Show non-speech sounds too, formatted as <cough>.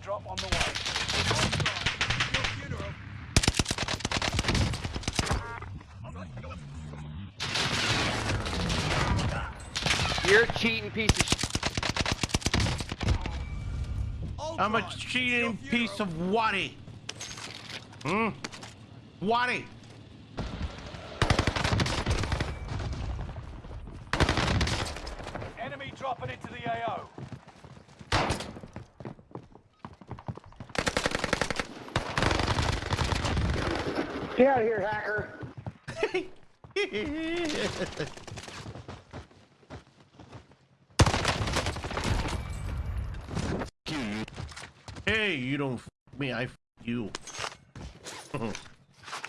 Supply drop on the way. You're a cheating piece of shit. I'm a cheating piece of waddy. Hmm? Waddy. Enemy dropping into the AO. Get out of here, hacker. <laughs> hey, you don't f me, I f you. <laughs>